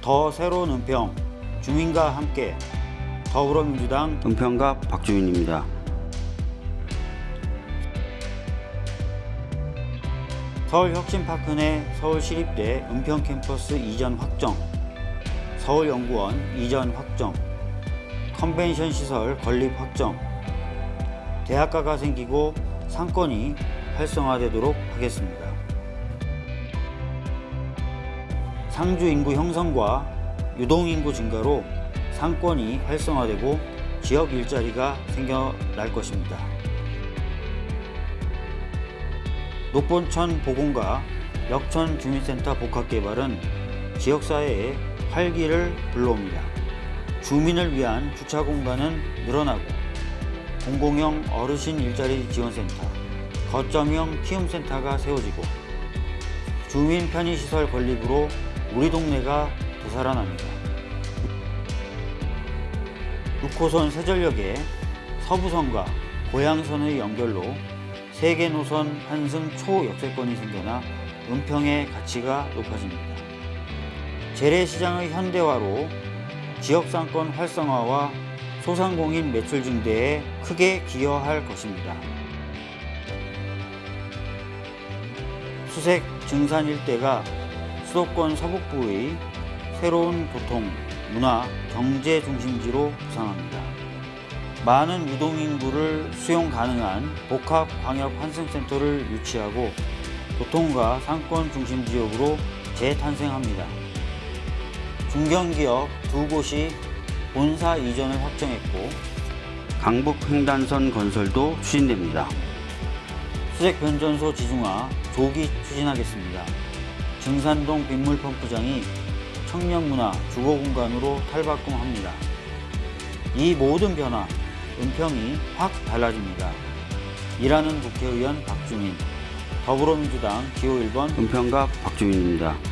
더 새로운 은평 주민과 함께 더불어민주당 은평갑 박주민입니다. 서울혁신파크 내 서울시립대 은평캠퍼스 이전 확정 서울연구원 이전 확정 컨벤션 시설 건립 확정 대학가가 생기고 상권이 활성화되도록 하겠습니다. 상주 인구 형성과 유동 인구 증가로 상권이 활성화되고 지역 일자리가 생겨날 것입니다. 녹본천 보건과 역천 주민센터 복합개발은 지역사회에 활기를 불러옵니다. 주민을 위한 주차 공간은 늘어나고 공공형 어르신 일자리 지원센터, 거점형 키움센터가 세워지고 주민 편의시설 건립으로 우리 동네가 되살아납니다. 6호선 세전역에 서부선과 고양선의 연결로 세계 노선 환승 초역세권이 생겨나 은평의 가치가 높아집니다. 재래시장의 현대화로 지역상권 활성화와 소상공인 매출 증대에 크게 기여할 것입니다. 수색 증산 일대가 수도권 서북부의 새로운 교통, 문화, 경제 중심지로 부상합니다. 많은 유동인구를 수용 가능한 복합 광역 환승센터를 유치하고 교통과 상권 중심 지역으로 재탄생합니다. 중견기업 두 곳이 본사 이전을 확정했고 강북 횡단선 건설도 추진됩니다. 수색 변전소 지중화 조기 추진하겠습니다. 증산동 빗물펌프장이 청년문화 주거공간으로 탈바꿈합니다. 이 모든 변화, 은평이 확 달라집니다. 일하는 국회의원 박주민, 더불어민주당 기호 1번 은평갑 박주민입니다.